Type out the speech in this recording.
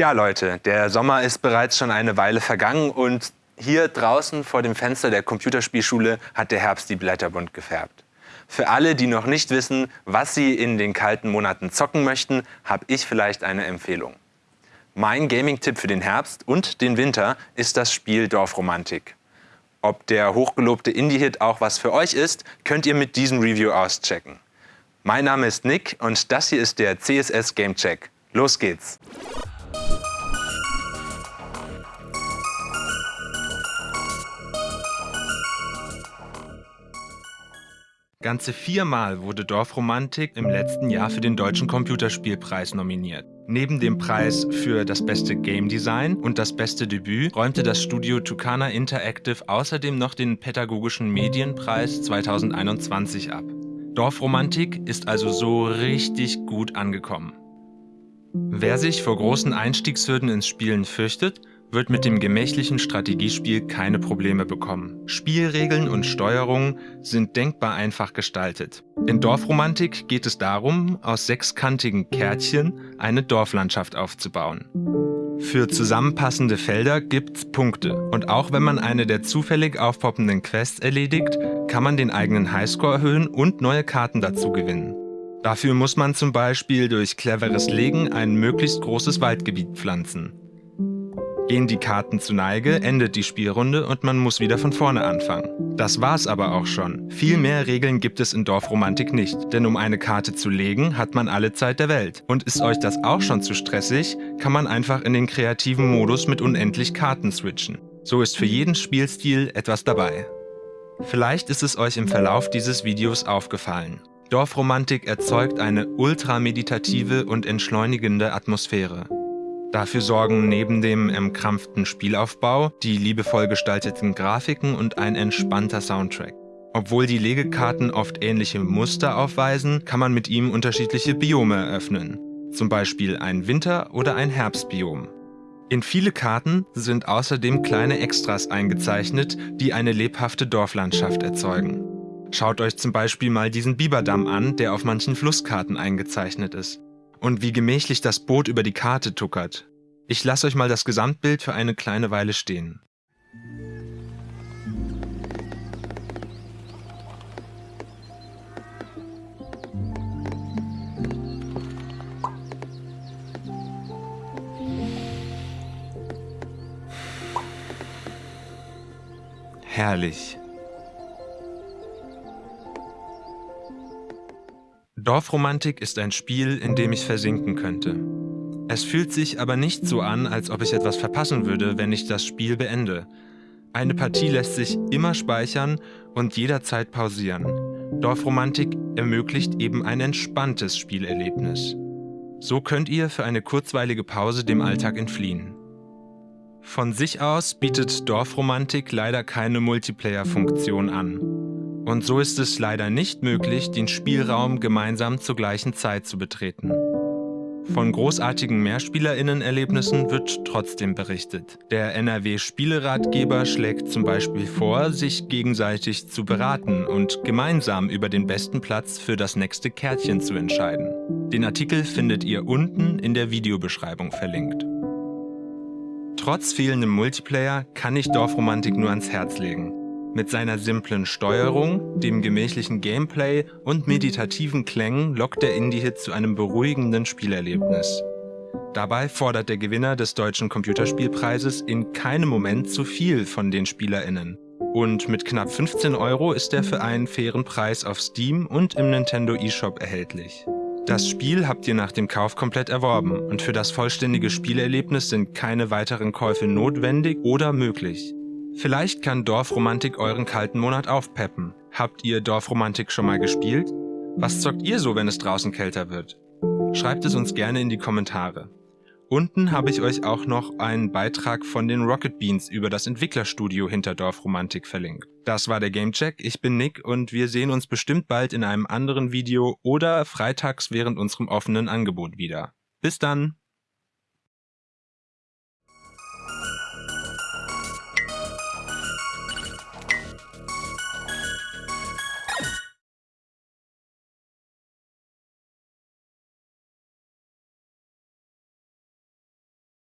Tja Leute, der Sommer ist bereits schon eine Weile vergangen und hier draußen vor dem Fenster der Computerspielschule hat der Herbst die Blätter bunt gefärbt. Für alle, die noch nicht wissen, was sie in den kalten Monaten zocken möchten, habe ich vielleicht eine Empfehlung. Mein Gaming-Tipp für den Herbst und den Winter ist das Spiel Dorfromantik. Ob der hochgelobte Indie-Hit auch was für euch ist, könnt ihr mit diesem Review auschecken. Mein Name ist Nick und das hier ist der CSS Game Check. Los geht's! Ganze viermal wurde Dorfromantik im letzten Jahr für den Deutschen Computerspielpreis nominiert. Neben dem Preis für das beste Game Design und das beste Debüt räumte das Studio Tucana Interactive außerdem noch den Pädagogischen Medienpreis 2021 ab. Dorfromantik ist also so richtig gut angekommen. Wer sich vor großen Einstiegshürden ins Spielen fürchtet, wird mit dem gemächlichen Strategiespiel keine Probleme bekommen. Spielregeln und Steuerung sind denkbar einfach gestaltet. In Dorfromantik geht es darum, aus sechskantigen Kärtchen eine Dorflandschaft aufzubauen. Für zusammenpassende Felder gibt's Punkte und auch wenn man eine der zufällig aufpoppenden Quests erledigt, kann man den eigenen Highscore erhöhen und neue Karten dazu gewinnen. Dafür muss man zum Beispiel durch cleveres Legen ein möglichst großes Waldgebiet pflanzen. Gehen die Karten zu Neige, endet die Spielrunde und man muss wieder von vorne anfangen. Das war's aber auch schon. Viel mehr Regeln gibt es in Dorfromantik nicht, denn um eine Karte zu legen, hat man alle Zeit der Welt. Und ist euch das auch schon zu stressig, kann man einfach in den kreativen Modus mit unendlich Karten switchen. So ist für jeden Spielstil etwas dabei. Vielleicht ist es euch im Verlauf dieses Videos aufgefallen. Dorfromantik erzeugt eine ultrameditative und entschleunigende Atmosphäre. Dafür sorgen neben dem entkrampften Spielaufbau die liebevoll gestalteten Grafiken und ein entspannter Soundtrack. Obwohl die Legekarten oft ähnliche Muster aufweisen, kann man mit ihm unterschiedliche Biome eröffnen, zum Beispiel ein Winter- oder ein Herbstbiom. In viele Karten sind außerdem kleine Extras eingezeichnet, die eine lebhafte Dorflandschaft erzeugen. Schaut euch zum Beispiel mal diesen Biberdamm an, der auf manchen Flusskarten eingezeichnet ist und wie gemächlich das Boot über die Karte tuckert. Ich lasse euch mal das Gesamtbild für eine kleine Weile stehen. Herrlich. Dorfromantik ist ein Spiel, in dem ich versinken könnte. Es fühlt sich aber nicht so an, als ob ich etwas verpassen würde, wenn ich das Spiel beende. Eine Partie lässt sich immer speichern und jederzeit pausieren. Dorfromantik ermöglicht eben ein entspanntes Spielerlebnis. So könnt ihr für eine kurzweilige Pause dem Alltag entfliehen. Von sich aus bietet Dorfromantik leider keine Multiplayer-Funktion an. Und so ist es leider nicht möglich, den Spielraum gemeinsam zur gleichen Zeit zu betreten. Von großartigen Mehrspielerinnen-Erlebnissen wird trotzdem berichtet. Der NRW-Spieleratgeber schlägt zum Beispiel vor, sich gegenseitig zu beraten und gemeinsam über den besten Platz für das nächste Kärtchen zu entscheiden. Den Artikel findet ihr unten in der Videobeschreibung verlinkt. Trotz fehlendem Multiplayer kann ich Dorfromantik nur ans Herz legen. Mit seiner simplen Steuerung, dem gemächlichen Gameplay und meditativen Klängen lockt der Indie-Hit zu einem beruhigenden Spielerlebnis. Dabei fordert der Gewinner des Deutschen Computerspielpreises in keinem Moment zu viel von den SpielerInnen. Und mit knapp 15 Euro ist er für einen fairen Preis auf Steam und im Nintendo eShop erhältlich. Das Spiel habt ihr nach dem Kauf komplett erworben und für das vollständige Spielerlebnis sind keine weiteren Käufe notwendig oder möglich. Vielleicht kann Dorfromantik euren kalten Monat aufpeppen. Habt ihr Dorfromantik schon mal gespielt? Was zockt ihr so, wenn es draußen kälter wird? Schreibt es uns gerne in die Kommentare. Unten habe ich euch auch noch einen Beitrag von den Rocket Beans über das Entwicklerstudio hinter Dorfromantik verlinkt. Das war der Gamecheck, ich bin Nick und wir sehen uns bestimmt bald in einem anderen Video oder freitags während unserem offenen Angebot wieder. Bis dann!